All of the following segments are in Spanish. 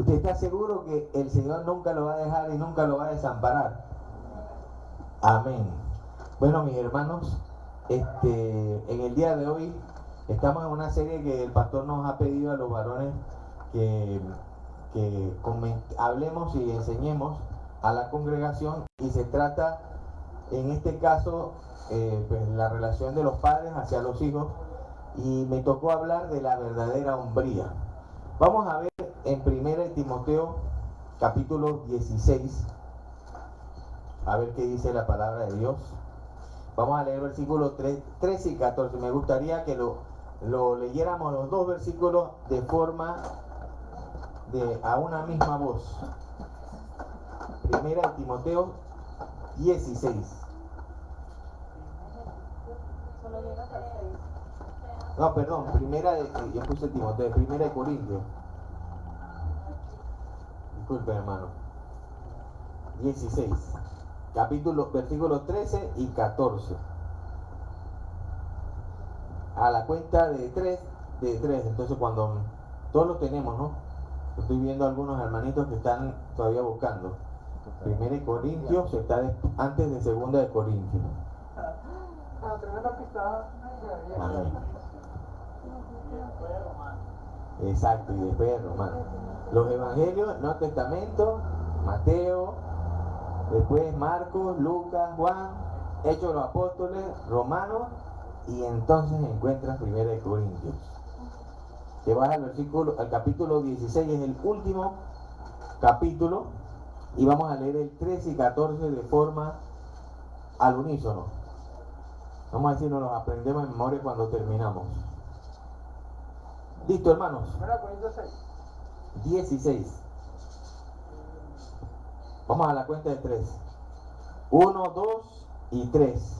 ¿Usted está seguro que el Señor nunca lo va a dejar y nunca lo va a desamparar? Amén. Bueno, mis hermanos, este, en el día de hoy estamos en una serie que el pastor nos ha pedido a los varones que, que hablemos y enseñemos a la congregación y se trata en este caso eh, pues, la relación de los padres hacia los hijos y me tocó hablar de la verdadera hombría. Vamos a ver en 1 Timoteo capítulo 16, a ver qué dice la palabra de Dios. Vamos a leer versículos 13 y 14. Me gustaría que lo, lo leyéramos los dos versículos de forma de a una misma voz. Primera Timoteo 16. No, perdón, primera de, yo puse Timoteo, primera de Corintios. Disculpe, hermano. 16. Capítulo, versículos 13 y 14. A la cuenta de 3, de 3. Entonces cuando todos lo tenemos, ¿no? Estoy viendo algunos hermanitos que están todavía buscando. Primera de Corintios está antes de segunda de Corintios. Exacto, y después Romano. Los evangelios, no Testamento, Mateo, después Marcos, Lucas, Juan, Hechos de los Apóstoles, Romanos, y entonces encuentras Primera de Corintios. Te vas al versículo, al capítulo 16, es el último capítulo, y vamos a leer el 13 y 14 de forma al unísono. Vamos a decir, nos los aprendemos en memoria cuando terminamos. Listo, hermanos. 16. Vamos a la cuenta de 3. 1, 2 y 3.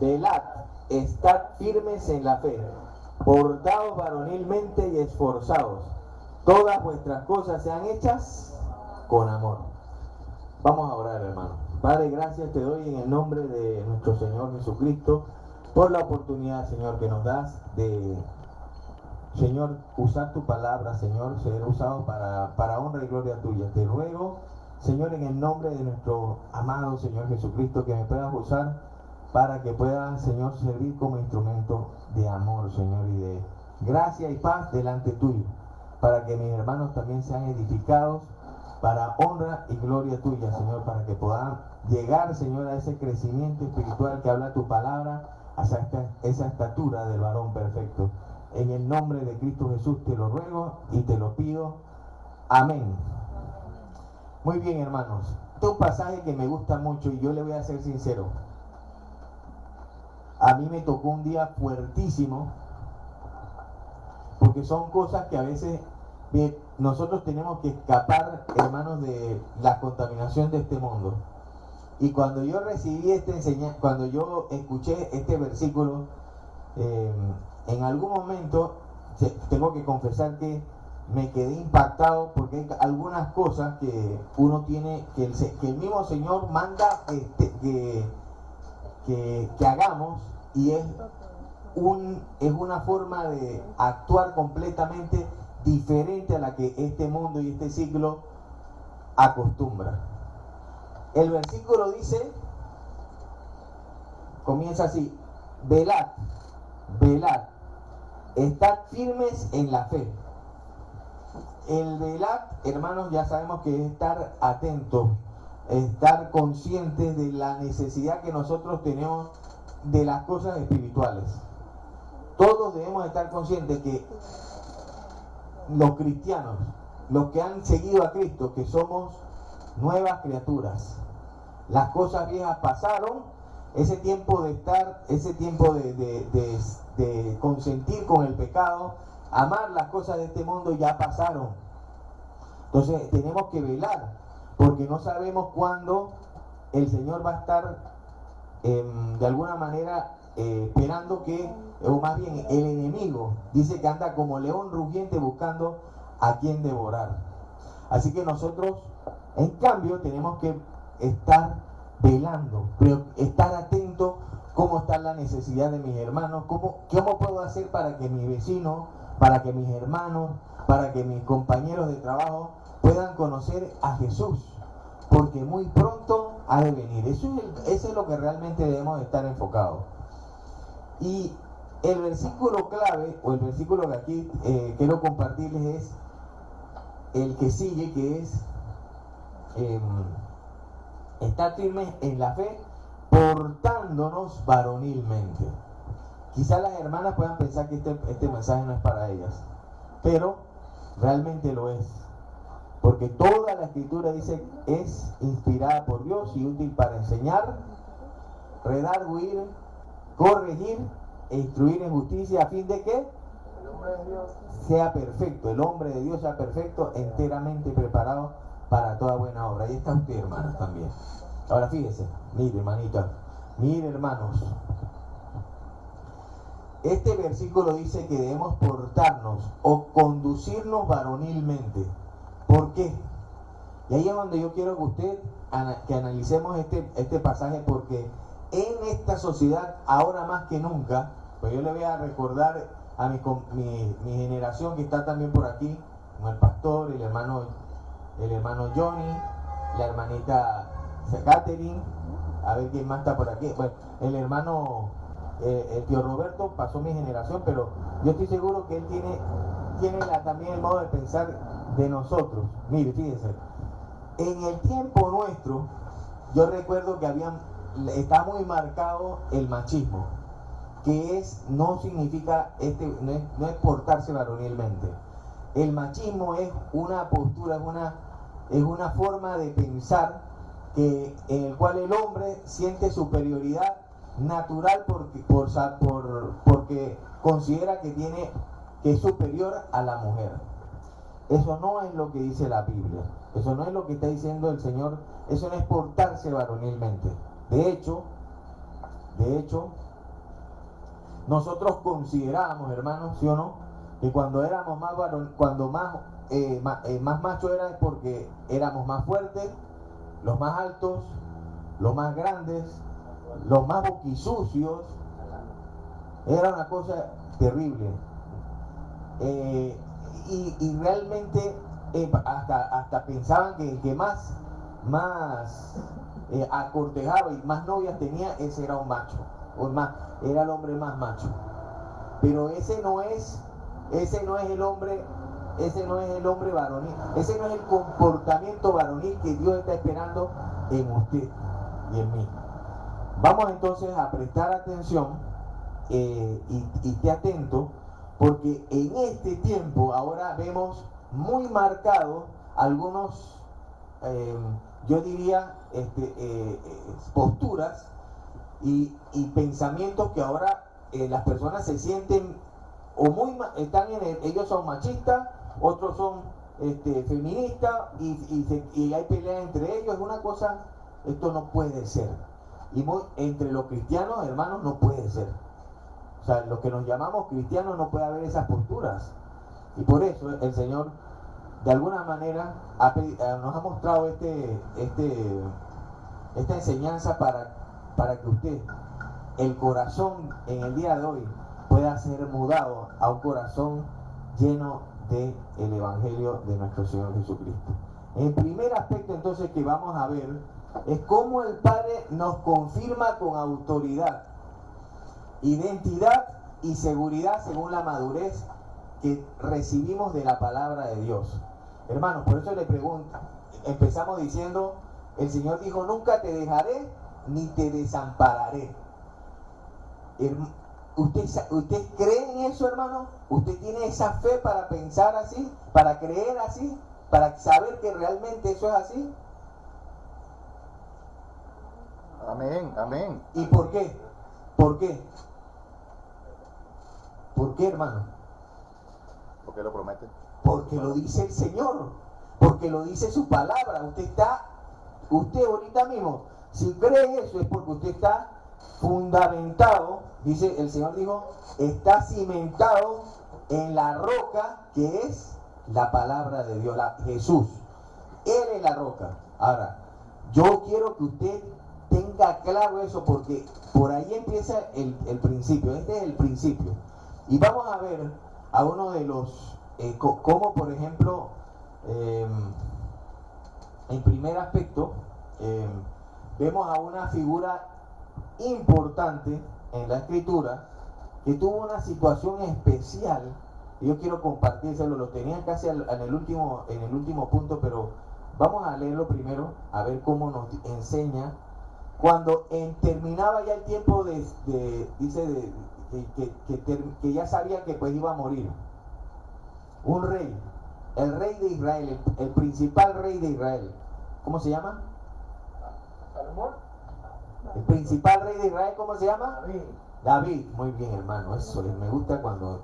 Velad, estad firmes en la fe, portados varonilmente y esforzados. Todas vuestras cosas sean hechas con amor. Vamos a orar, hermano. Padre, gracias te doy en el nombre de nuestro Señor Jesucristo por la oportunidad, Señor, que nos das de Señor, usar tu palabra, Señor, ser usado para, para honra y gloria tuya. Te ruego, Señor, en el nombre de nuestro amado Señor Jesucristo, que me puedas usar para que pueda, Señor, servir como instrumento de amor, Señor, y de gracia y paz delante tuyo, para que mis hermanos también sean edificados para honra y gloria tuya, Señor, para que puedan llegar, Señor, a ese crecimiento espiritual que habla tu palabra, hasta esa estatura del varón perfecto. En el nombre de Cristo Jesús te lo ruego y te lo pido. Amén. Muy bien, hermanos. Este es un pasaje que me gusta mucho y yo le voy a ser sincero. A mí me tocó un día fuertísimo porque son cosas que a veces nosotros tenemos que escapar, hermanos, de la contaminación de este mundo. Y cuando yo recibí este enseñanza, cuando yo escuché este versículo, eh, en algún momento tengo que confesar que me quedé impactado porque hay algunas cosas que uno tiene, que el, mismo Señor manda este, que, que, hagamos y es, un, es una forma de actuar completamente diferente a la que este mundo y este siglo acostumbra. El versículo dice, comienza así, velad, velad, estad firmes en la fe. El velad, hermanos, ya sabemos que es estar atentos, estar conscientes de la necesidad que nosotros tenemos de las cosas espirituales. Todos debemos estar conscientes que los cristianos, los que han seguido a Cristo, que somos nuevas criaturas. Las cosas viejas pasaron, ese tiempo de estar, ese tiempo de, consentir con el pecado, amar las cosas de este mundo ya pasaron. Entonces tenemos que velar, porque no sabemos cuándo el Señor va a estar em, de alguna manera eh, esperando que, o más bien el enemigo, dice que anda como león rugiente buscando a quien devorar. Así que nosotros, en cambio, tenemos que estar velando, pero estar atento cómo está la necesidad de mis hermanos, cómo, cómo puedo hacer para que mi vecino, para que mis hermanos, para que mis compañeros de trabajo puedan conocer a Jesús, porque muy pronto ha de venir. Eso es, lo que realmente debemos estar enfocados. Y el versículo clave, o el versículo que aquí eh, quiero compartirles es el que sigue, que es eh, estar firmes en la fe, portándonos varonilmente. Quizás las hermanas puedan pensar que este, este mensaje no es para ellas, pero realmente lo es. Porque toda la escritura dice es inspirada por Dios y útil para enseñar, redarguir, corregir e instruir en justicia a fin de que sea perfecto, el hombre de Dios sea perfecto, enteramente preparado para toda buena obra. Ahí está usted, hermanos, también. Ahora fíjese, mire, hermanita, mire, hermanos. Este versículo dice que debemos portarnos o conducirnos varonilmente. ¿Por qué? Y ahí es donde yo quiero que usted que analicemos este, este pasaje porque en esta sociedad, ahora más que nunca, pues yo le voy a recordar a mi, mi, generación que está también por aquí, como el pastor, el hermano, el hermano Johnny, la hermanita Catherine, a ver quién más está por aquí. Bueno, el hermano, eh, el tío Roberto pasó mi generación, pero yo estoy seguro que él tiene, tiene también el modo de pensar de nosotros. Mire, fíjense, en el tiempo nuestro, yo recuerdo que habían, está muy marcado el machismo, que es, no significa, este, no es, no es portarse varonilmente. El machismo es una postura, es una, es una forma de pensar que, en el cual el hombre siente superioridad natural porque, por, por, porque considera que, tiene, que es superior a la mujer. Eso no es lo que dice la Biblia. Eso no es lo que está diciendo el Señor. Eso no es portarse varonilmente. De hecho, de hecho, nosotros considerábamos, hermanos, ¿sí o no? Que cuando éramos más varón, cuando más, eh, más, eh, más macho era es porque éramos más fuertes, los más altos, los más grandes, los más boquisucios. Era una cosa terrible. Eh, y, realmente eh, hasta, hasta pensaban que el que más, más eh, acortejaba y más novias tenía, ese era un macho. O más, era el hombre más macho. Pero ese no es, ese no es el hombre ese no es el hombre varonil, ese no es el comportamiento varonil que Dios está esperando en usted y en mí. Vamos entonces a prestar atención eh, y, esté atento, porque en este tiempo ahora vemos muy marcados algunos, eh, yo diría, este, eh, posturas y, y, pensamientos que ahora las personas se sienten o muy están en ellos son machistas otros son este, feministas y, hay pelea entre ellos. Es una cosa, esto no puede ser. Y entre los cristianos, hermanos, no puede ser. O sea, los que nos llamamos cristianos no puede haber esas posturas. Y por eso el Señor, de alguna manera, eh, nos ha mostrado este, este, esta enseñanza para, para que usted, el corazón en el día de hoy, pueda ser mudado a un corazón lleno el Evangelio de nuestro Señor Jesucristo. El primer aspecto entonces que vamos a ver es cómo el Padre nos confirma con autoridad, identidad y seguridad según la madurez que recibimos de la palabra de Dios. Hermanos, por eso le pregunto, empezamos diciendo, el Señor dijo, nunca te dejaré ni te desampararé. ¿Usted, ¿Usted cree en eso, hermano? ¿Usted tiene esa fe para pensar así? ¿Para creer así? ¿Para saber que realmente eso es así? Amén, amén. ¿Y por qué? ¿Por qué? ¿Por qué, hermano? Porque lo promete. Porque lo dice el Señor. Porque lo dice su palabra. Usted está, usted ahorita mismo, si cree eso es porque usted está fundamentado, dice el Señor dijo, está cimentado en la roca que es la palabra de Dios, la, Jesús. Él es la roca. Ahora, yo quiero que usted tenga claro eso porque por ahí empieza el, principio, este es el principio. Y vamos a ver a uno de los, eh, como por ejemplo, em, en primer aspecto, eh, vemos a una figura importante en la escritura que tuvo una situación especial. y Yo quiero compartírselo, lo tenía casi al- en el último, en el último punto, pero vamos a leerlo primero, a ver cómo nos enseña. Cuando terminaba ya el tiempo de, dice, de, que, ya sabía que pues iba a morir. Un rey, el rey de Israel, el, principal rey de Israel. ¿Cómo se llama? El principal rey de Israel, ¿cómo se llama? David. David, muy bien hermano, eso me gusta cuando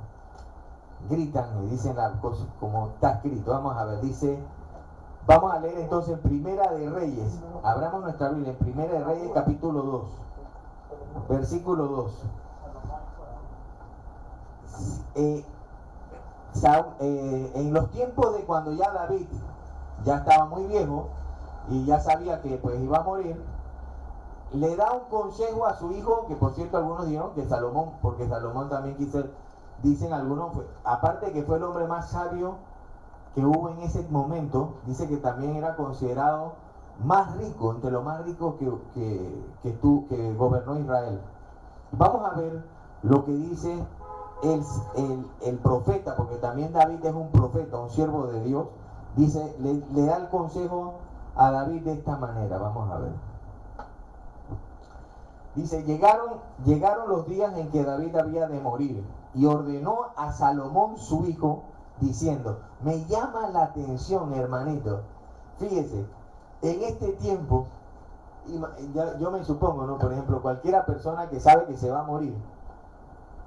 gritan y dicen las cosas como está escrito. Vamos a ver, dice, vamos a leer entonces en Primera de Reyes, abramos nuestra Biblia, en Primera de Reyes capítulo 2, versículo 2. Eh, eh, en los tiempos de cuando ya David ya estaba muy viejo y ya sabía que pues iba a morir, le da un consejo a su hijo, que por cierto algunos dijeron que Salomón, porque Salomón también quiso, dicen algunos, aparte que fue el hombre más sabio que hubo en ese momento, dice que también era considerado más rico, entre los más ricos que, que, que, tú, que gobernó Israel. Vamos a ver lo que dice el, el- el profeta, porque también David es un profeta, un siervo de Dios, dice, le, le da el consejo a David de esta manera, vamos a ver. Dice, llegaron, llegaron los días en que David había de morir y ordenó a Salomón su hijo diciendo, me llama la atención hermanito, fíjese, en este tiempo, yo me supongo, ¿no? Por ejemplo, cualquiera persona que sabe que se va a morir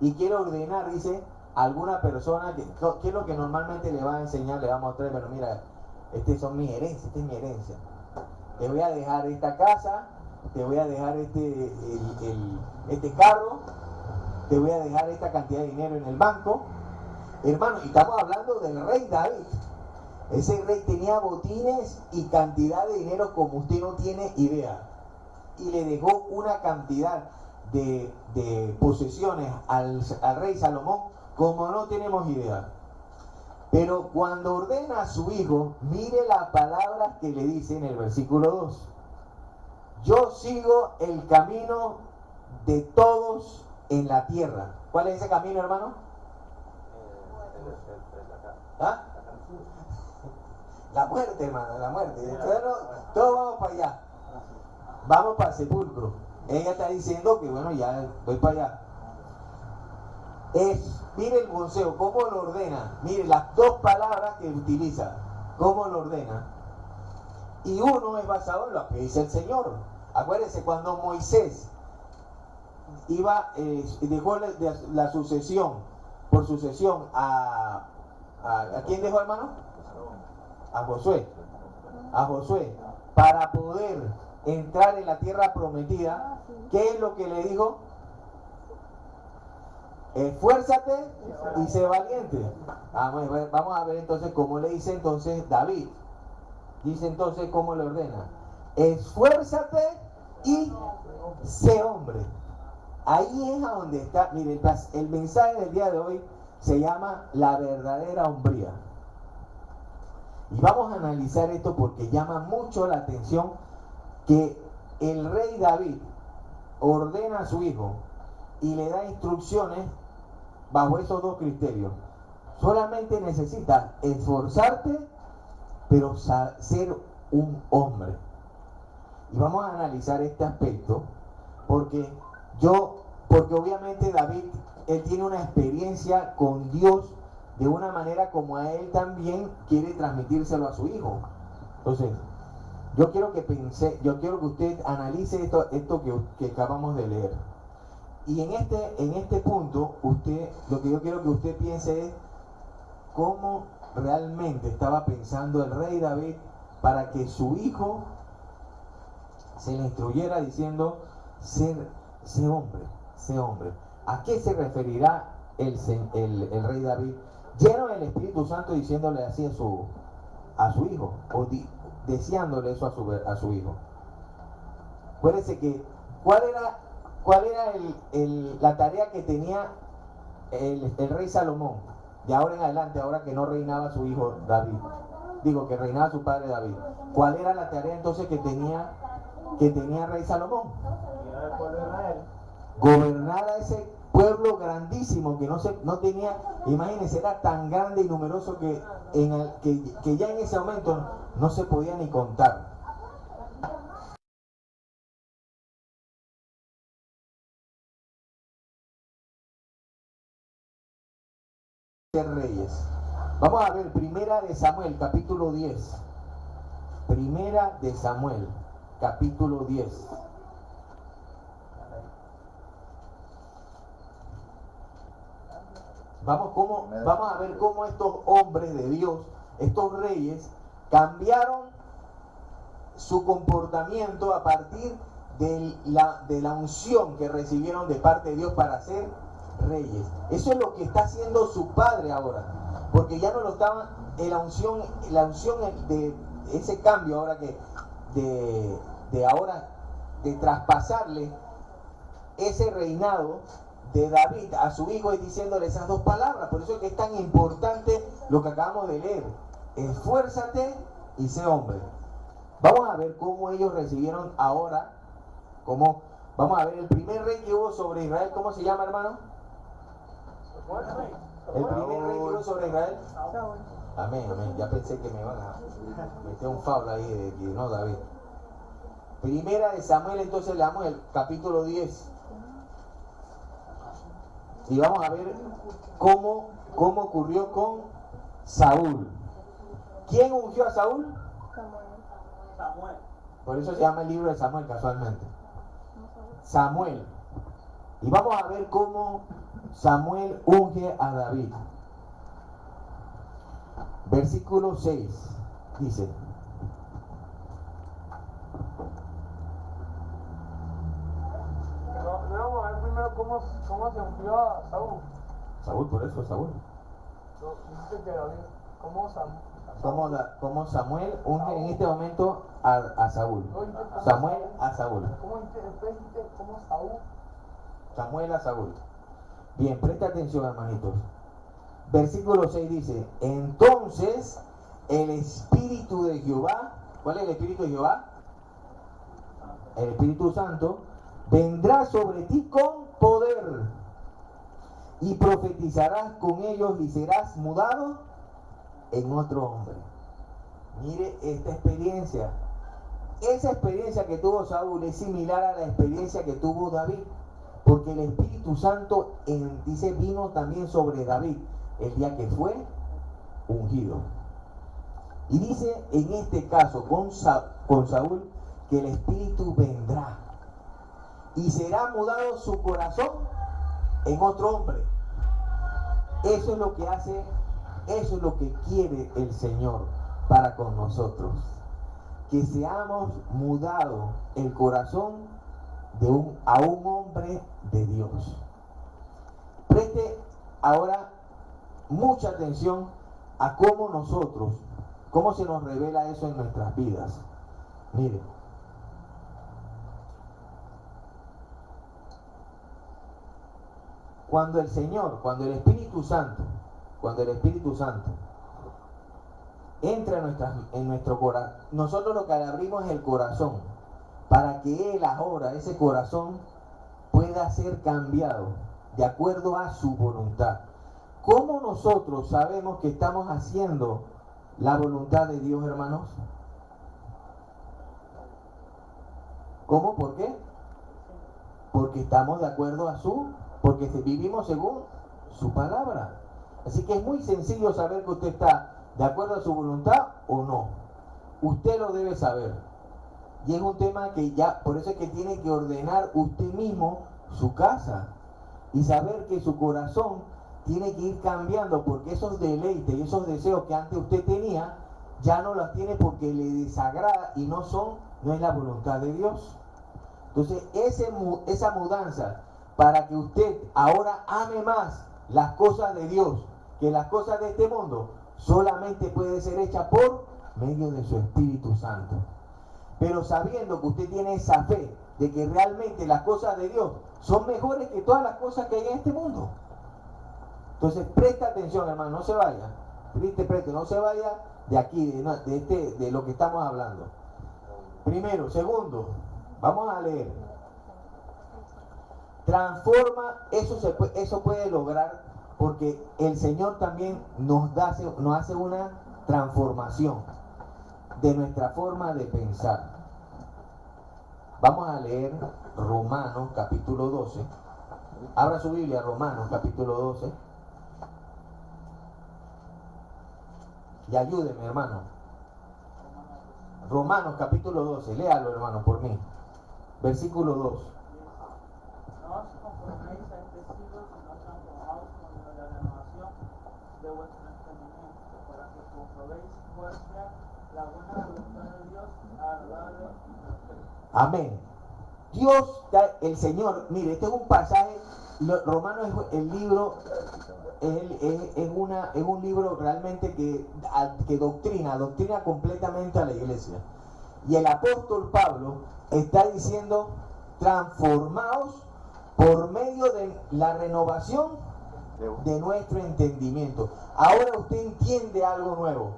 y quiere ordenar, dice, alguna persona, que, ¿qué es lo que normalmente le va a enseñar? Le va a mostrar, bueno, mira, estas son mis herencias, esta es mi herencia. Te voy a dejar esta casa, te voy a dejar este, el- este carro, te voy a dejar esta cantidad de dinero en el banco. Hermano, y estamos hablando del rey David. Ese rey tenía botines y cantidad de dinero como usted no tiene idea. Y le dejó una cantidad de, de posesiones al, al rey Salomón como no tenemos idea. Pero cuando ordena a su hijo, mire las palabras que le dice en el versículo 2. Yo sigo el camino de todos en la tierra. ¿Cuál es ese camino, hermano? ¿Ah? La muerte, hermano, la muerte. Todos vamos para allá. Vamos para el sepulcro. Ella está diciendo que, bueno, ya voy para allá. Es, mire el consejo, cómo lo ordena. Mire las dos palabras que utiliza. ¿Cómo lo ordena? Y uno es basado en lo que dice el Señor. Acuérdense, cuando Moisés iba, eh, dejó la, sucesión, por sucesión, a, a, ¿a quién dejó, hermano? A Josué. A Josué. Para poder entrar en la tierra prometida, ¿qué es lo que le dijo? Esfuérzate y sé valiente. Vamos a ver, vamos a ver entonces cómo le dice entonces David. Dice entonces cómo le ordena. Esfuérzate y sé hombre. Ahí es a donde está, mire, el, el mensaje del día de hoy se llama la verdadera hombría. Y vamos a analizar esto porque llama mucho la atención que el rey David ordena a su hijo y le da instrucciones bajo esos dos criterios. Solamente necesitas esforzarte, pero ser un hombre. Y vamos a analizar este aspecto porque yo, porque obviamente David, él tiene una experiencia con Dios de una manera como a él también quiere transmitírselo a su hijo. Entonces, yo quiero que yo quiero que usted analice esto, esto que, que acabamos de leer. Y en este, en este punto, usted, lo que yo quiero que usted piense es cómo realmente estaba pensando el rey David para que su hijo se le instruyera diciendo, ser, sé hombre, sé hombre. ¿A qué se referirá el, el, rey David? Lleno del Espíritu Santo diciéndole así a su, a su hijo, o di- deseándole eso a su, a su hijo. Acuérdense que, ¿cuál era, cuál era el- la tarea que tenía el, el rey Salomón? De ahora en adelante, ahora que no reinaba su hijo David. digo, que reinaba su padre David. ¿Cuál era la tarea entonces que tenía, que tenía rey Salomón? Gobernar a ese pueblo grandísimo que no, se, no tenía, imagínense, era tan grande y numeroso que, en el, que, que ya en ese momento no se podía ni contar. reyes. Vamos a ver Primera de Samuel, capítulo 10. Primera de Samuel, capítulo 10. Vamos, cómo, vamos a ver cómo estos hombres de Dios, estos reyes, cambiaron su comportamiento a partir de la, de la unción que recibieron de parte de Dios para ser reyes. Eso es lo que está haciendo su padre ahora. Porque ya no lo estaban, la unción, la unción de ese cambio ahora que, de, de ahora, de traspasarle ese reinado de David a su hijo y diciéndole esas dos palabras. Por eso es que es tan importante lo que acabamos de leer. Esfuérzate y sé hombre. Vamos a ver cómo ellos recibieron ahora, cómo, vamos a ver el primer rey que hubo sobre Israel, ¿cómo se llama hermano? El primer rey que hubo sobre Israel. Amén, amén. Ya pensé que me iban a meter un fablo ahí de que no, David. Primera de Samuel, entonces leamos el capítulo 10. Y vamos a ver cómo, cómo ocurrió con Saúl. ¿Quién ungió a Saúl? Samuel. Por eso se llama el libro de Samuel casualmente. Samuel. Y vamos a ver cómo Samuel unge a David. Versículo 6 dice. No, no vamos a ver primero cómo, cómo se ungió a Saúl. Saúl, por eso Saúl. Dice que David, ¿cómo Samuel? Samuel unge en este momento a, a Saúl. Samuel a Saúl. ¿Cómo dice- después dice cómo Saúl? Samuel a Saúl. Bien, presta atención, hermanitos. Versículo 6 dice, entonces el Espíritu de Jehová, ¿cuál es el Espíritu de Jehová? El Espíritu Santo, vendrá sobre ti con poder y profetizarás con ellos y serás mudado en otro hombre. Mire esta experiencia. Esa experiencia que tuvo Saúl es similar a la experiencia que tuvo David. Porque el Espíritu Santo, en- dice, vino también sobre David el día que fue ungido. Y dice en este caso con, Sa- con Saúl que el Espíritu vendrá y será mudado su corazón en otro hombre. Eso es lo que hace, eso es lo que quiere el Señor para con nosotros. Que seamos mudados el corazón de un, a un hombre de Dios. Preste ahora mucha atención a cómo nosotros, cómo se nos revela eso en nuestras vidas. Mire. Cuando el Señor, cuando el Espíritu Santo, cuando el Espíritu Santo entra en, nuestro corazón, nosotros lo que le abrimos es el corazón, para que Él ahora, ese corazón, pueda ser cambiado de acuerdo a su voluntad. ¿Cómo nosotros sabemos que estamos haciendo la voluntad de Dios, hermanos? ¿Cómo? ¿Por qué? Porque estamos de acuerdo a su, porque vivimos según su palabra. Así que es muy sencillo saber que usted está de acuerdo a su voluntad o no. Usted lo debe saber. Y es un tema que ya, por eso es que tiene que ordenar usted mismo su casa y saber que su corazón tiene que ir cambiando porque esos deleites y esos deseos que antes usted tenía ya no los tiene porque le desagrada y no son, no es la voluntad de Dios. Entonces, esa mudanza para que usted ahora ame más las cosas de Dios que las cosas de este mundo, solamente puede ser hecha por medio de su Espíritu Santo. Pero sabiendo que usted tiene esa fe de que realmente las cosas de Dios son mejores que todas las cosas que hay en este mundo. Entonces, presta atención, hermano, no se vaya. Preste, preste, no se vaya de aquí, de, de este, de lo que estamos hablando. Primero, segundo, vamos a leer. Transforma, eso, se eso puede lograr porque el Señor también nos, da, nos hace una transformación de nuestra forma de pensar. Vamos a leer Romanos capítulo 12. Abra su Biblia, Romanos capítulo 12. Y ayúdeme, hermano. Romanos capítulo 12. Léalo, hermano, por mí. Versículo 2. No os conforméis a este siglo, sino transformaos con la renovación de vuestro entendimiento, para que comprobéis cuál sea la buena voluntad de Dios, agradable y perfecta. Amén. Dios, el Señor, mire, este es un pasaje, Romano es el libro, es, es- es una, es un libro realmente que, que doctrina, doctrina completamente a la iglesia. Y el apóstol Pablo está diciendo, transformaos por medio de la renovación de nuestro entendimiento. Ahora usted entiende algo nuevo.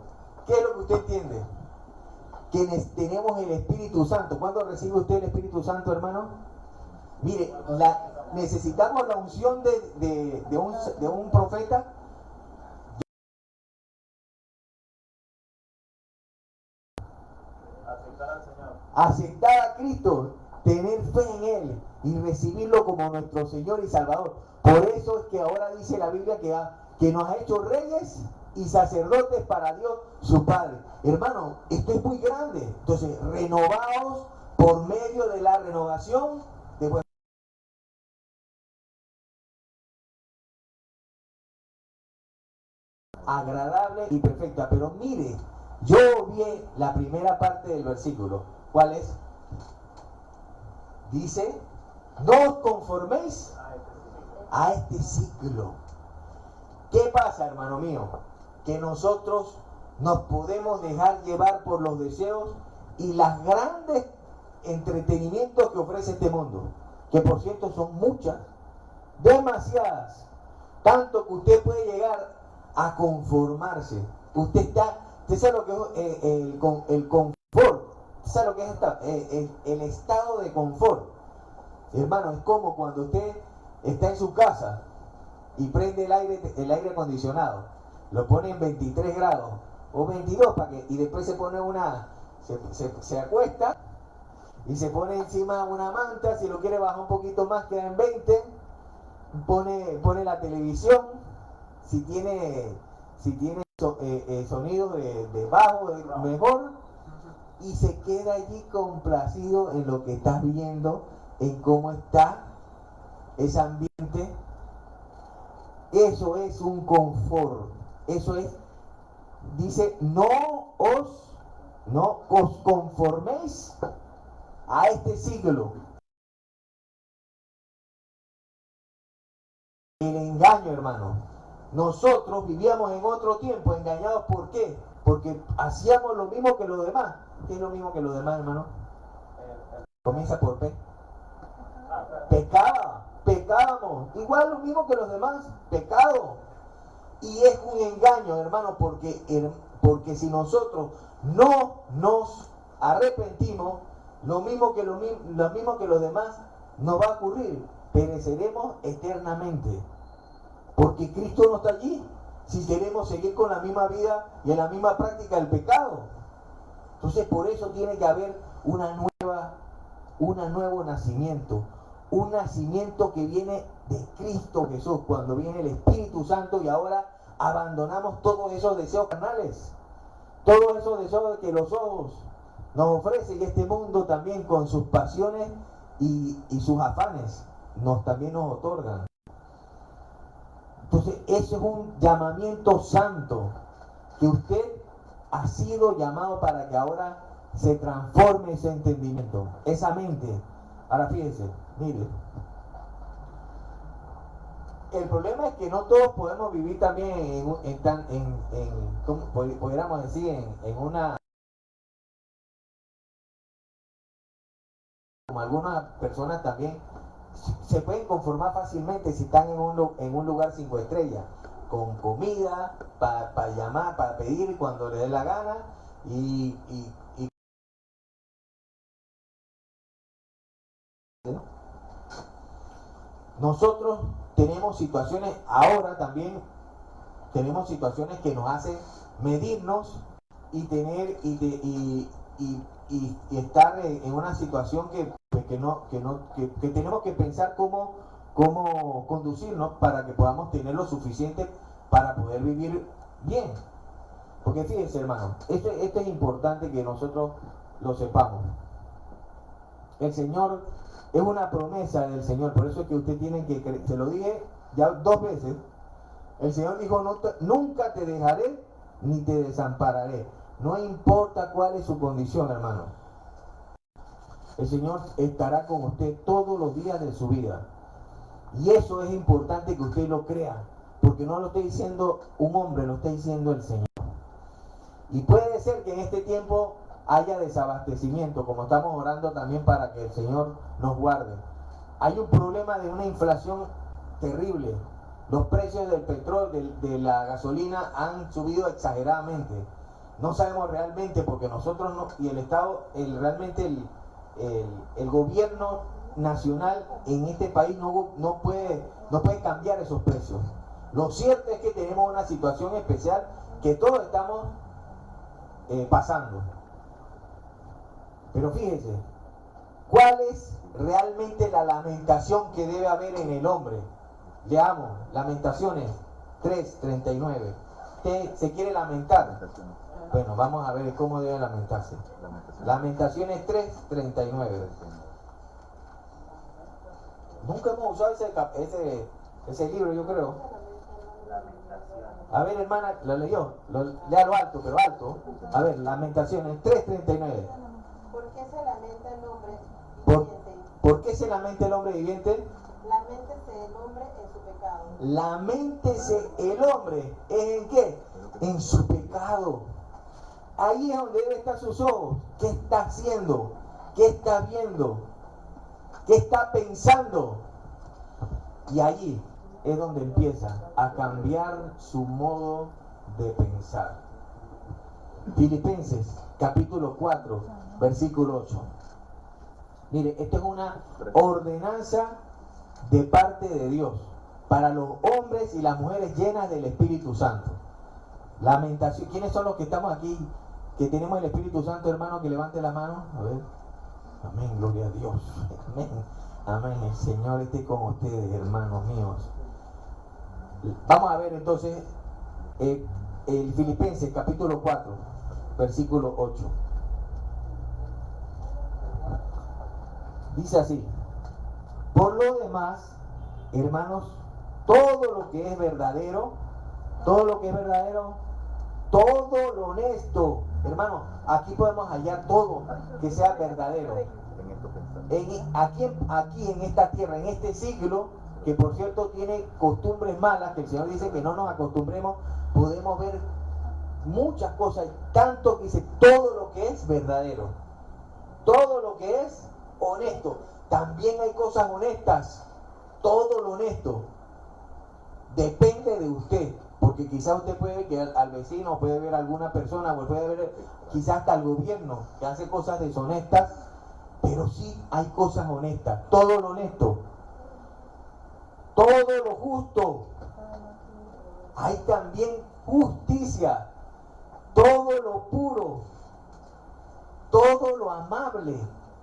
¿Qué es lo que usted entiende? Que tenemos el Espíritu Santo. ¿Cuándo recibe usted el Espíritu Santo, hermano? Mire, necesitamos la unción de, de- de un, de un profeta. Aceptar al Señor. aceptar a Cristo, tener fe en Él y recibirlo como nuestro Señor y Salvador. Por eso es que ahora dice la Biblia que, ha- que nos ha hecho reyes y sacerdotes para Dios su Padre. Hermano, esto es muy grande. Entonces, renovaos por medio de la renovación de vuestro agradable y perfecta. Pero mire, yo vi la primera parte del versículo. ¿Cuál es? Dice, no os conforméis a este ciclo. ¿Qué pasa, hermano mío? Que nosotros nos podemos dejar llevar por los deseos y las grandes entretenimientos que ofrece este mundo, que por cierto son muchas, demasiadas, tanto que usted puede llegar a conformarse. Usted está, usted sabe lo que es eh, el, con- el confort, usted sabe lo que es eh, el, el estado de confort. Hermano, es como cuando usted está en su casa y prende el aire, el aire acondicionado, lo pone en 23 grados o 22 para que, y después se pone una, se, se- se acuesta y se pone encima una manta, si lo quiere bajar un poquito más queda en 20, pone, pone la televisión, si tiene, si tiene eh, eh, de bajo, de- mejor, y se queda allí complacido en lo que estás viendo, en cómo está ese ambiente. Eso es un confort. Eso es, dice, no os, no os conforméis a este siglo. El engaño, hermano. Nosotros vivíamos en otro tiempo engañados. ¿Por qué? Porque hacíamos lo mismo que los demás. ¿Qué es lo mismo que los demás, hermano? Comienza por P. Pecaba, pecábamos. Igual lo mismo que los demás. Pecado. Y es un engaño, hermano, porque, porque si nosotros no nos arrepentimos, lo mismo que lo, lo mismo que los demás nos va a ocurrir. Pereceremos eternamente. Porque Cristo no está allí. Si queremos seguir con la misma vida y en la misma práctica del pecado. Entonces por eso tiene que haber una nueva, un nuevo nacimiento. Un nacimiento que viene de Cristo Jesús, cuando viene el Espíritu Santo y ahora abandonamos todos esos deseos carnales. Todos esos deseos que los ojos nos ofrecen y este mundo también con sus pasiones y, sus afanes nos también nos otorgan. Entonces, eso es un llamamiento santo que usted ha sido llamado para que ahora se transforme ese entendimiento, esa mente. Ahora fíjense, mire. El problema es que no todos podemos vivir también en, en, tan- en, en- ¿cómo pudiéramos decir, en, una... Como algunas personas también se pueden conformar fácilmente si están en un, en un lugar cinco estrellas. con comida, para llamar, para pedir cuando le dé la gana y, y- y- nosotros tenemos situaciones ahora también tenemos situaciones que nos hacen medirnos y tener y, de- y- y- y- estar en en una situación que, pues, que no, que, no, que, que tenemos que pensar cómo, cómo conducirnos para que podamos tener lo suficiente para poder vivir bien. Porque fíjense hermano, esto, esto es importante que nosotros lo sepamos. El Señor es una promesa del Señor, por eso es que usted tiene que creer. Se lo dije ya dos veces. El Señor dijo, "No te- nunca te dejaré ni te desampararé. No importa cuál es su condición, hermano. El Señor estará con usted todos los días de su vida. Y eso es importante que usted lo crea, porque no lo está diciendo un hombre, lo está diciendo el Señor. Y puede ser que en este tiempo haya desabastecimiento, como estamos orando también para que el Señor nos guarde. Hay un problema de una inflación terrible. Los precios del petróleo, de, la gasolina han subido exageradamente. No sabemos realmente porque nosotros no, y el Estado, realmente el, gobierno nacional en este país no, no, puede, no puede cambiar esos precios. Lo cierto es que tenemos una situación especial que todos estamos eh, pasando. Pero fíjese, ¿cuál es realmente la lamentación que debe haber en el hombre? Leamos, Lamentaciones 3:39. ¿Usted se quiere lamentar? Bueno, vamos a ver cómo debe lamentarse. Lamentaciones. Lamentaciones 3:39. Nunca hemos usado ese, ese, ese libro, yo creo. A ver, hermana, lo leyó. Lo, lea lo alto, pero alto. A ver, Lamentaciones 3:39. ¿Por qué se lamenta el hombre ¿Por, viviente? ¿Por qué se lamenta el hombre viviente? Laméntese el hombre en su pecado. Laméntese el hombre. ¿En qué? En su pecado. Ahí es donde debe estar sus ojos. ¿Qué está haciendo? ¿Qué está viendo? ¿Qué está pensando? Y allí es donde empieza a cambiar su modo de pensar. Filipenses capítulo 4, versículo 8. Mire, esto es una ordenanza de parte de Dios para los hombres y las mujeres llenas del Espíritu Santo. Lamentación. ¿Quiénes son los que estamos aquí que tenemos el Espíritu Santo, hermano? Que levante la mano. A ver. Amén, gloria a Dios. Amén. Amén. El Señor esté con ustedes, hermanos míos. Vamos a ver entonces eh, el Filipenses capítulo 4, versículo 8. Dice así. Por lo demás, hermanos, todo lo que es verdadero, todo lo que es verdadero, todo lo honesto, hermano, aquí podemos hallar todo que sea verdadero. Aquí, aquí en esta tierra, en este siglo, que por cierto tiene costumbres malas, que el Señor dice que no nos acostumbremos, podemos ver muchas cosas, tanto que dice todo lo que es verdadero, todo lo que es honesto. También hay cosas honestas, todo lo honesto. Depende de usted, porque quizás usted puede ver al vecino, puede ver a alguna persona, o puede ver quizás hasta al gobierno que hace cosas deshonestas, pero sí hay cosas honestas, todo lo honesto, todo lo justo. Hay también justicia, todo lo puro, todo lo amable.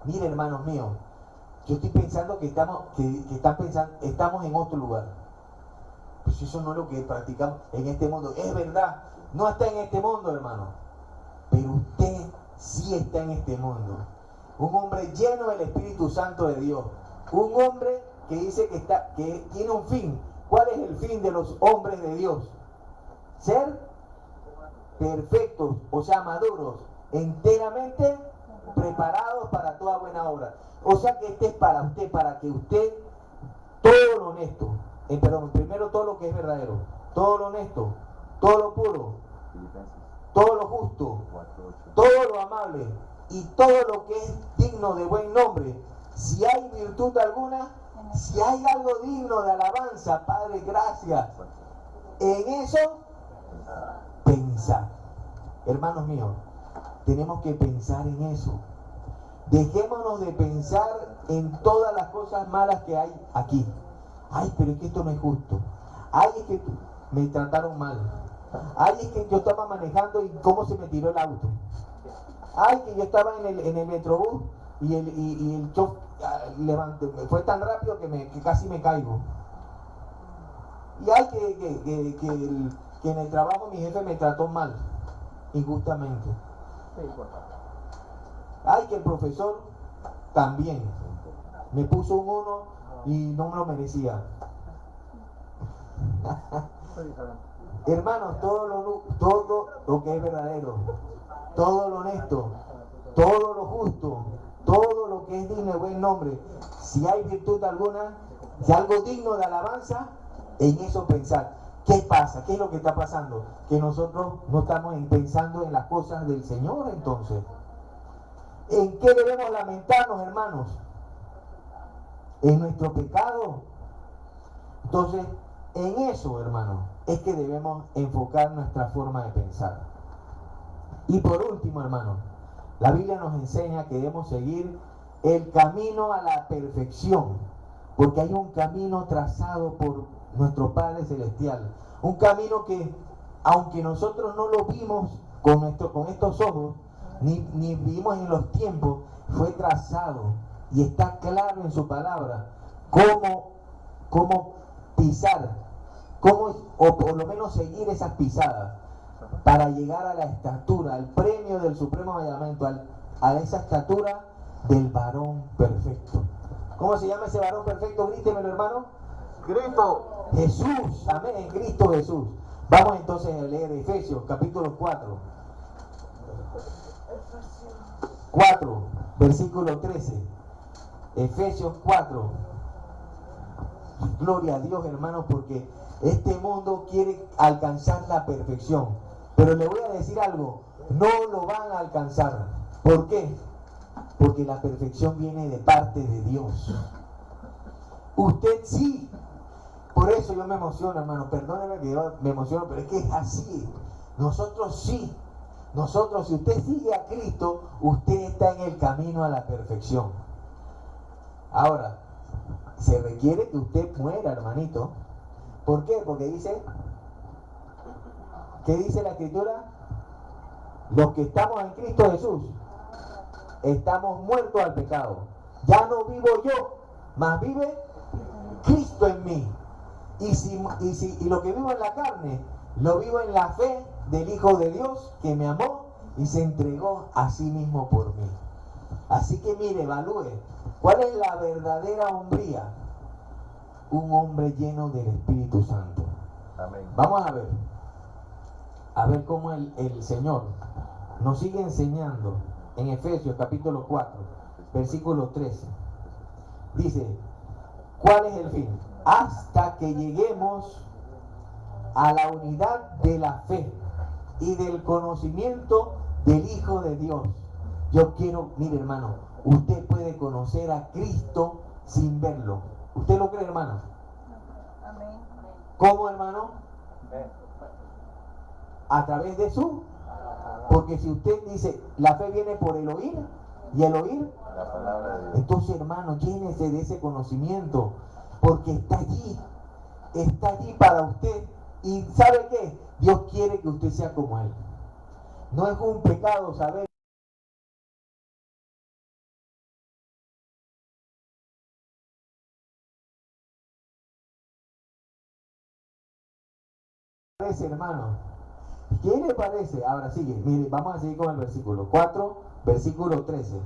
Mire, hermanos míos, yo estoy pensando que estamos, que, que están pensando, estamos en otro lugar. Pues eso no es lo que practicamos en este mundo. Es verdad, no está en este mundo, hermano. Pero usted sí está en este mundo. Un hombre lleno del Espíritu Santo de Dios. Un hombre que dice que, está, que tiene un fin. ¿Cuál es el fin de los hombres de Dios? Ser perfectos, o sea, maduros, enteramente preparados para toda buena obra. O sea que este es para usted, para que usted, todo lo honesto, eh, perdón, primero todo lo que es verdadero, todo lo honesto, todo lo puro, todo lo justo, 4, 8. todo lo amable y todo lo que es digno de buen nombre. Si hay virtud alguna, si hay algo digno de alabanza, Padre, gracias. en eso pensar. Hermanos míos, tenemos que pensar en eso. Dejémonos de pensar en todas las cosas malas que hay aquí. Ay, pero es que esto no es justo. Ay, es que me trataron mal. Ay, es que yo estaba manejando y cómo se me tiró el auto. Ay, que yo estaba en el, en metrobús y el, y, y el ah, fue tan rápido que, me, casi me caigo. Y ay, que en el trabajo mi jefe me trató mal, injustamente. Ay, que el profesor también me puso un uno y no me lo merecía. Hermanos, todo lo, todo lo que es verdadero, todo lo honesto, todo lo justo, todo lo que es digno de buen nombre, si hay virtud alguna, si algo digno de alabanza, en eso pensar. ¿Qué pasa? ¿Qué es lo que está pasando? Que nosotros no estamos en- pensando en las cosas del Señor entonces. ¿En qué debemos lamentarnos, hermanos? En nuestro pecado. Entonces, en eso, hermano, es que debemos enfocar nuestra forma de pensar. Y por último, hermano, la Biblia nos enseña que debemos seguir el camino a la perfección, porque hay un camino trazado por nuestro Padre Celestial, un camino que, aunque nosotros no lo vimos con, con estos ojos, ni, ni vimos en los tiempos, fue trazado y está claro en su palabra cómo, cómo pisar, cómo, o por lo menos seguir esas pisadas para llegar a la estatura, al premio del supremo llamamiento, a esa estatura del varón perfecto. ¿Cómo se llama ese varón perfecto? Grítemelo, hermano. Cristo. Jesús, amén, Cristo Jesús. Vamos entonces a leer Efesios capítulo 4. 4, versículo 13. Efesios 4. Gloria a Dios, hermanos, porque este mundo quiere alcanzar la perfección. Pero le voy a decir algo, no lo van a alcanzar. ¿Por qué? Porque la perfección viene de parte de Dios. Usted sí. Por eso yo me emociono, hermano. Perdóneme que yo me emociono, pero es que es así. Nosotros sí. Nosotros, si usted sigue a Cristo, usted está en el camino a la perfección. Ahora, se requiere que usted muera, hermanito. ¿Por qué? Porque dice, ¿qué dice la escritura? Los que estamos en Cristo Jesús, estamos muertos al pecado. Ya no vivo yo, más vive Cristo en mí. Y, si, y, si, y lo que vivo en la carne, lo vivo en la fe del Hijo de Dios que me amó y se entregó a sí mismo por mí. Así que mire, evalúe, ¿cuál es la verdadera hombría? Un hombre lleno del Espíritu Santo. Amén. Vamos a ver, a ver cómo el, el Señor nos sigue enseñando en Efesios capítulo 4, versículo 13. Dice, ¿cuál es el fin? Hasta que lleguemos a la unidad de la fe y del conocimiento del Hijo de Dios. Yo quiero, mire hermano, usted puede conocer a Cristo sin verlo. ¿Usted lo cree, hermano? ¿Cómo, hermano? A través de su. Porque si usted dice, la fe viene por el oír y el oír, La palabra de Dios. entonces hermano, llénese de ese conocimiento. Porque está allí. Está allí para usted. Y ¿sabe qué? Dios quiere que usted sea como Él. No es un pecado saber. parece, hermano? ¿Qué le parece? Ahora sigue, mire, vamos a seguir con el versículo 4, versículo 13.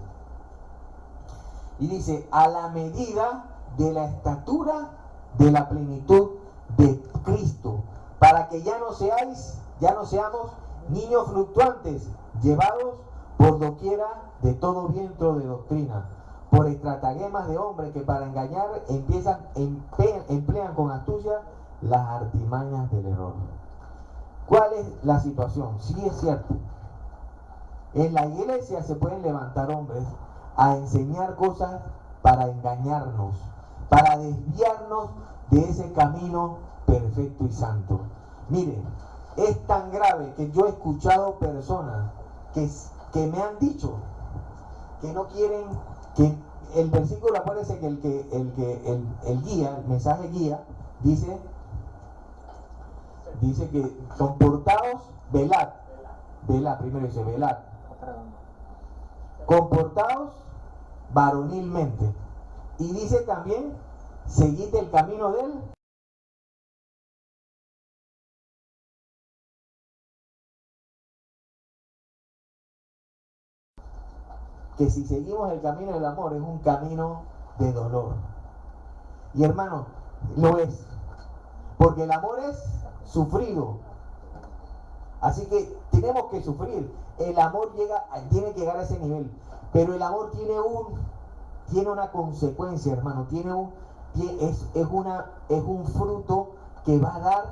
Y dice, a la medida de la estatura de la plenitud de Cristo, para que ya no seáis, ya no seamos niños fluctuantes, llevados por doquiera de todo viento de doctrina, por estratagemas de hombres que para engañar empiezan, emplean con astucia las artimañas del error. ¿Cuál es la situación? Sí es cierto. En la iglesia se pueden levantar hombres a enseñar cosas para engañarnos, para desviarnos de ese camino perfecto y santo. Mire, es tan grave que yo he escuchado personas que, que me han dicho que no quieren, que el versículo aparece que el que el que el guía, el mensaje guía, dice, dice que comportados, velad, velad, primero dice velad, comportados varonilmente. Y dice también, seguid el camino de él. Que si seguimos el camino del amor es un camino de dolor. Y hermano, lo es. Porque el amor es sufrido. Así que tenemos que sufrir. El amor llega, tiene que llegar a ese nivel. Pero el amor tiene un, tiene una consecuencia, hermano. Tiene un, es, es, una, es un fruto que va a dar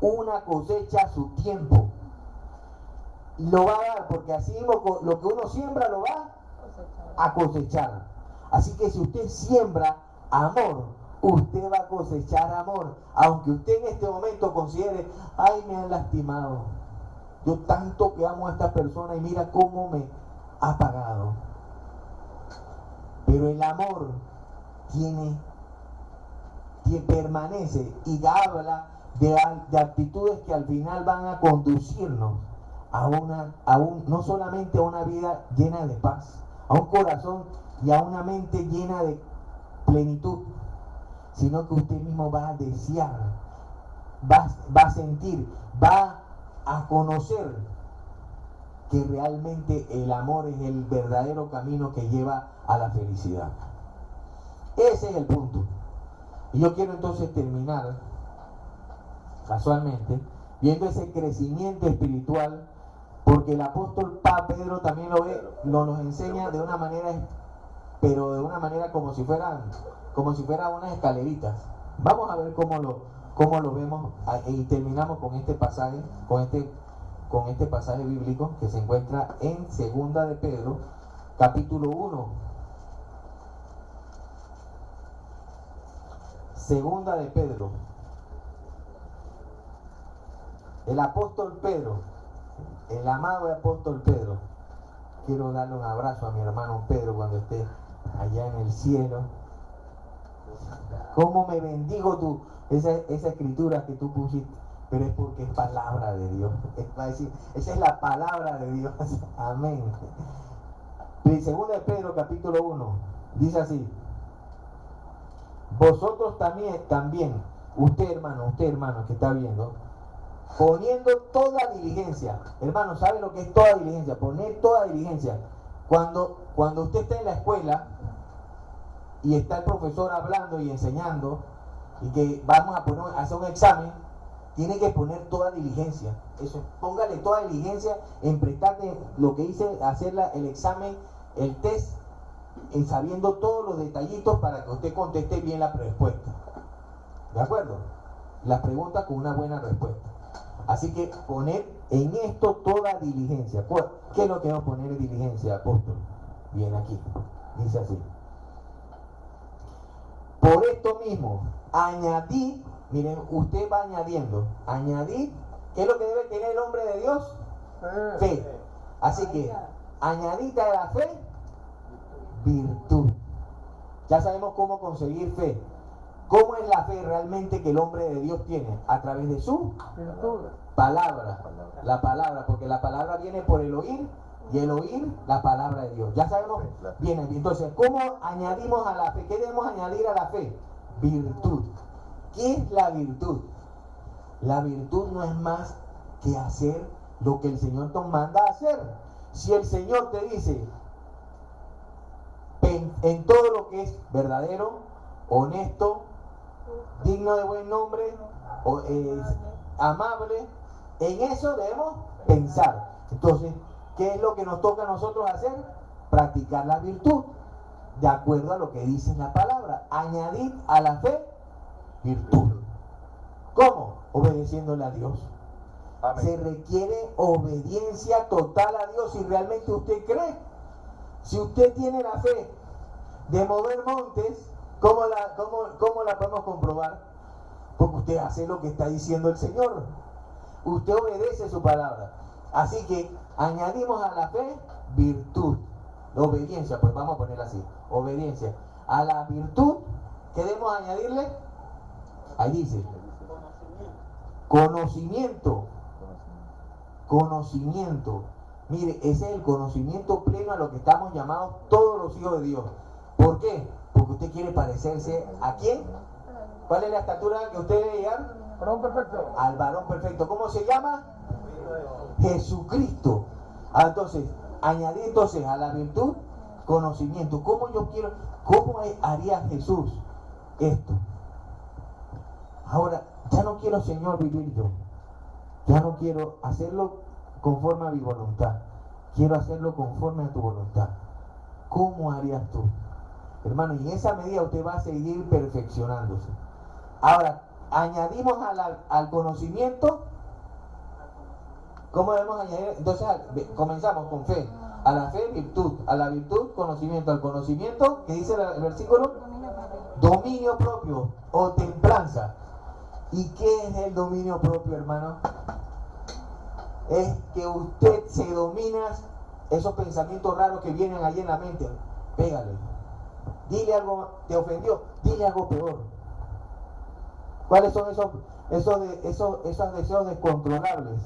una cosecha a su tiempo. Lo va a dar porque así mismo lo que uno siembra lo va a cosechar. Así que si usted siembra amor, usted va a cosechar amor. Aunque usted en este momento considere, ay, me han lastimado. Yo tanto que amo a esta persona y mira cómo me ha pagado. Pero el amor tiene, que permanece y habla de, de, actitudes que al final van a conducirnos a una, a un, no solamente a una vida llena de paz, a un corazón y a una mente llena de plenitud, sino que usted mismo va a desear, va, va a sentir, va a conocer que realmente el amor es el verdadero camino que lleva a la felicidad. Ese es el punto. Y yo quiero entonces terminar, casualmente, viendo ese crecimiento espiritual, porque el apóstol Pedro también lo ve, lo nos enseña de una manera, pero de una manera como si fueran, como si fueran unas escaleritas. Vamos a ver cómo lo, cómo lo vemos y terminamos con este pasaje, con este con este pasaje bíblico que se encuentra en Segunda de Pedro, capítulo 1. Segunda de Pedro. El apóstol Pedro, el amado apóstol Pedro. Quiero darle un abrazo a mi hermano Pedro cuando esté allá en el cielo. ¿Cómo me bendigo tú? Esa, escritura que tú pusiste pero es porque es palabra de Dios. Es para decir, esa es la palabra de Dios. Amén. Segunda de Pedro capítulo 1 dice así, vosotros también, también, usted hermano, usted hermano que está viendo, poniendo toda diligencia, hermano, ¿sabe lo que es toda diligencia? Poner toda diligencia. Cuando, cuando usted está en la escuela y está el profesor hablando y enseñando, y que vamos a poner, a hacer un examen, tiene que poner toda diligencia. Eso, póngale toda diligencia en prestarte lo que hice, hacer el examen, el test, en sabiendo todos los detallitos para que usted conteste bien la respuesta. ¿De acuerdo? La pregunta con una buena respuesta. Así que poner en esto toda diligencia. ¿Qué es lo que vamos a poner en diligencia, apóstol? Bien aquí. Dice así. Por esto mismo, añadí Miren, usted va añadiendo, añadir, ¿qué es lo que debe tener el hombre de Dios? Fe. Así que, añadita a la fe, virtud. Ya sabemos cómo conseguir fe. ¿Cómo es la fe realmente que el hombre de Dios tiene? A través de su palabra. La palabra, porque la palabra viene por el oír y el oír la palabra de Dios. Ya sabemos bien. Entonces, ¿cómo añadimos a la fe? ¿Qué debemos añadir a la fe? Virtud. ¿Qué es la virtud? La virtud no es más que hacer lo que el Señor te manda a hacer. Si el Señor te dice en, todo lo que es verdadero, honesto, digno de buen nombre, o, amable, en eso debemos pensar. Entonces, ¿qué es lo que nos toca a nosotros hacer? Practicar la virtud, de acuerdo a lo que dice la palabra. Añadir a la fe virtud. ¿Cómo? Obedeciéndole a Dios. Se requiere obediencia total a Dios si realmente usted cree. Si usted tiene la fe de mover montes, ¿cómo la, cómo, cómo la podemos comprobar? Porque usted hace lo que está diciendo el Señor. usted obedece su palabra. Así que añadimos a la fe virtud, obediencia, pues vamos a ponerla así, obediencia. A la virtud, queremos añadirle, ahí dice, conocimiento, conocimiento. Mire, ese es el conocimiento pleno a lo que estamos llamados todos los hijos de Dios. ¿Por qué? Porque usted quiere parecerse a quién? ¿Cuál es la estatura que usted debe llegar? Varón perfecto. Al varón perfecto. ¿Cómo se llama? Jesucristo. Ah, entonces, añadir entonces a la virtud conocimiento. ¿Cómo yo quiero, cómo haría Jesús esto? Ahora, ya no quiero, Señor, vivir yo. Ya no quiero hacerlo conforme a mi voluntad. Quiero hacerlo conforme a tu voluntad. ¿Cómo harías tú? Hermano, y en esa medida usted va a seguir perfeccionándose. Ahora, añadimos a la- al conocimiento. ¿Cómo debemos añadir? Entonces, comenzamos con fe. A la fe, virtud. A la virtud, conocimiento. Al conocimiento, ¿qué dice el versículo? Dominio propio o templanza. ¿Y qué es el dominio propio, hermano? Es que usted se domina esos pensamientos raros que vienen allí en la mente. Pégale. Dile algo, te ofendió, dile algo peor. ¿Cuáles son esos, esos, esos, esos deseos descontrolables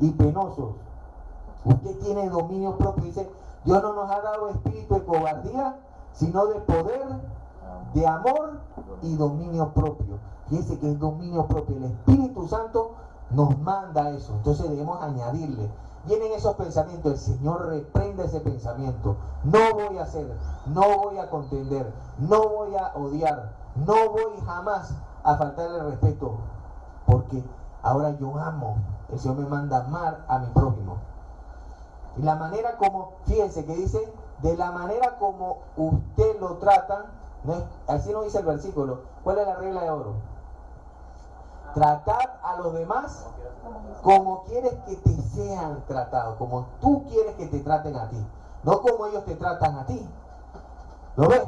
y penosos? Usted tiene dominio propio. Dice, Dios no nos ha dado espíritu de cobardía, sino de poder, de amor y dominio propio. Fíjense que es dominio propio. El Espíritu Santo nos manda eso. Entonces debemos añadirle. Vienen esos pensamientos. El Señor reprende ese pensamiento. No voy a hacer, no voy a contender, no voy a odiar, no voy jamás a faltarle respeto. Porque ahora yo amo. El Señor me manda amar a mi prójimo. Y la manera como, fíjense que dice, de la manera como usted lo trata, no así no dice el versículo. ¿Cuál es la regla de oro? Tratar a los demás como quieres que te sean tratados, como tú quieres que te traten a ti, no como ellos te tratan a ti. ¿Lo ves?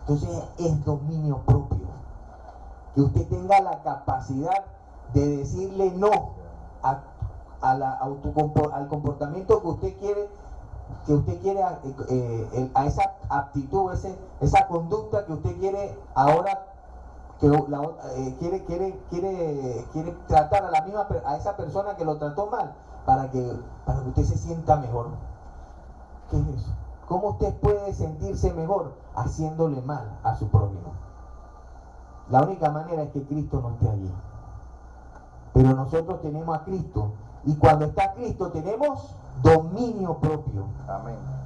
Entonces es dominio propio. Que usted tenga la capacidad de decirle no a, a la autocompor- al comportamiento que usted quiere que usted quiere eh, eh, a esa aptitud, ese, esa conducta que usted quiere ahora que eh, quiere, quiere, quiere, quiere tratar a la misma a esa persona que lo trató mal para que, para que usted se sienta mejor. ¿Qué es eso? ¿Cómo usted puede sentirse mejor haciéndole mal a su prójimo? La única manera es que Cristo no esté allí. Pero nosotros tenemos a Cristo. Y cuando está Cristo tenemos dominio propio. Amén.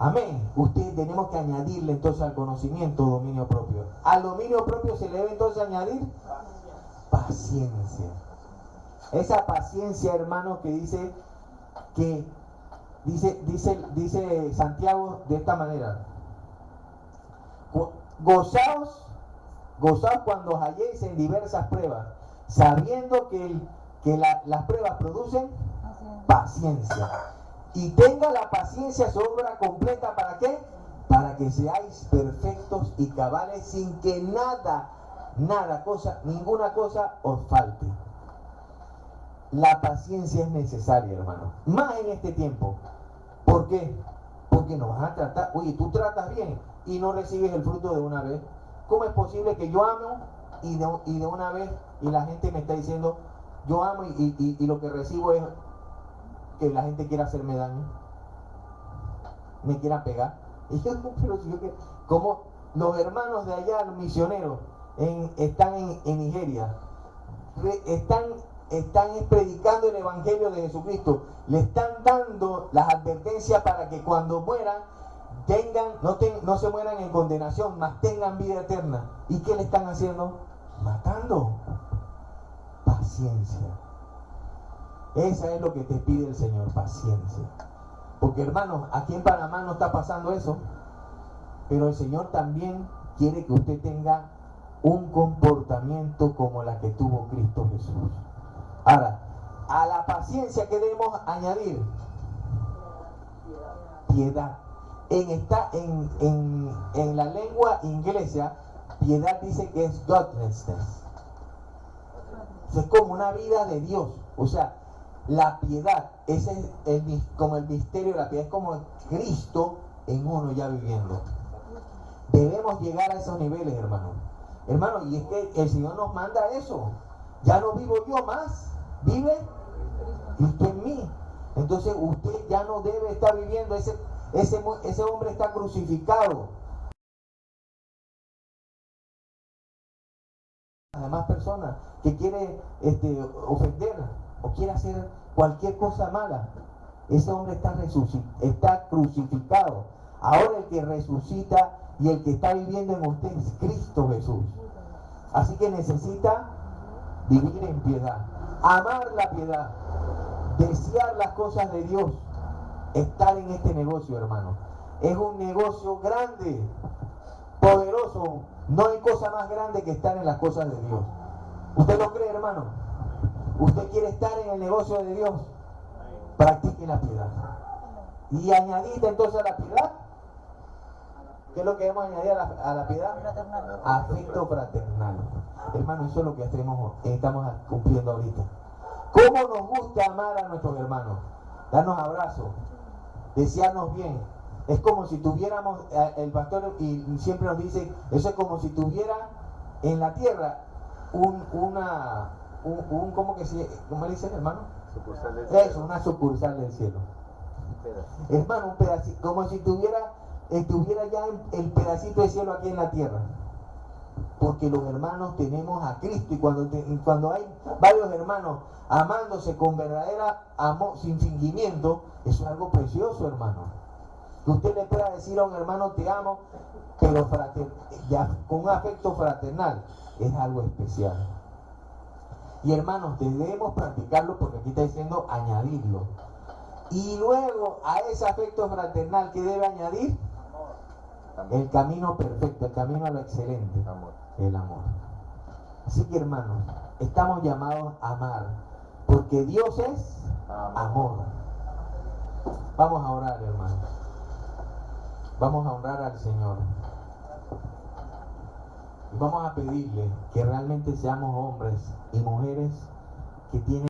Amén. Usted tenemos que añadirle entonces al conocimiento dominio propio. Al dominio propio se le debe entonces añadir paciencia. Esa paciencia, hermano, que dice que dice dice dice Santiago de esta manera. Go- Gozaos, gozaos cuando os halléis en diversas pruebas, sabiendo que, el- que la- las pruebas producen paciencia. Y tenga la paciencia su obra completa, ¿para qué? Para que seáis perfectos y cabales sin que nada, nada, cosa, ninguna cosa os falte. La paciencia es necesaria, hermano. Más en este tiempo. ¿Por qué? Porque nos van a tratar, oye, tú tratas bien y no recibes el fruto de una vez. ¿Cómo es posible que yo amo y de, y de una vez y la gente me está diciendo, yo amo y lo que recibo es que la gente quiera hacerme daño? Me quiera pegar. Y yo, pero si yo que- como los hermanos de allá, los misioneros, están en, Nigeria, están, están predicando el Evangelio de Jesucristo, le están dando las advertencias para que cuando mueran tengan, no, ten- no se mueran en condenación, mas tengan vida eterna. ¿Y qué le están haciendo? Matando. Paciencia. Esa es lo que te pide el Señor, paciencia. Porque hermanos, aquí en Panamá no está pasando eso, pero el Señor también quiere que usted tenga un comportamiento como la que tuvo Cristo Jesús. Ahora, a la paciencia que debemos añadir piedad. En, esta, en, en, en la lengua inglesa, piedad dice que es godlessness. es como una vida de Dios. O sea, la piedad, ese es el, como el misterio de la piedad, es como Cristo en uno ya viviendo. Debemos llegar a esos niveles, hermano. Hermano, y es que el Señor nos manda eso. Ya no vivo yo más, vive Cristo en mí. Entonces usted ya no debe estar viviendo, ese, ese, ese hombre está crucificado. Las demás personas que quiere este, ofender o quiere hacer cualquier cosa mala, ese hombre está, está crucificado. Ahora el que resucita y el que está viviendo en usted es Cristo Jesús. Así que necesita vivir en piedad, amar la piedad, desear las cosas de Dios, estar en este negocio, hermano. Es un negocio grande, poderoso. No hay cosa más grande que estar en las cosas de Dios. ¿Usted lo cree, hermano? ¿Usted quiere estar en el negocio de Dios? Practique la piedad. Y añadid entonces a la piedad. ¿Qué es lo que debemos añadir a la, piedad? Afecto fraternal. Hermano, eso es lo que estamos cumpliendo ahorita. ¿Cómo nos gusta amar a nuestros hermanos? Darnos abrazos, desearnos bien. Es como si tuviéramos, eh, el pastor y siempre nos dice, eso es como si tuviera en la tierra un, una, un, un- ¿cómo que se, cómo le dicen hermano? Sucursal del cielo. una sucursal del cielo. Hermano, un pedacito, como si tuviera, estuviera ya el pedacito de cielo aquí en la tierra. Porque los hermanos tenemos a Cristo y cuando, te- cuando hay varios hermanos amándose con verdadera amor, sin fingimiento, eso es algo precioso, hermano. Que usted le pueda decir a un hermano te amo, pero frater- ya, con un afecto fraternal, es algo especial. Y hermanos, debemos practicarlo porque aquí está diciendo añadirlo. Y luego a ese afecto fraternal que debe añadir el camino perfecto, el camino a lo excelente, el amor. Así que hermanos, estamos llamados a amar, porque Dios es Amor. amor. Vamos a orar, hermanos. Vamos a honrar al Señor. Vamos a pedirle que realmente seamos hombres y mujeres que tienen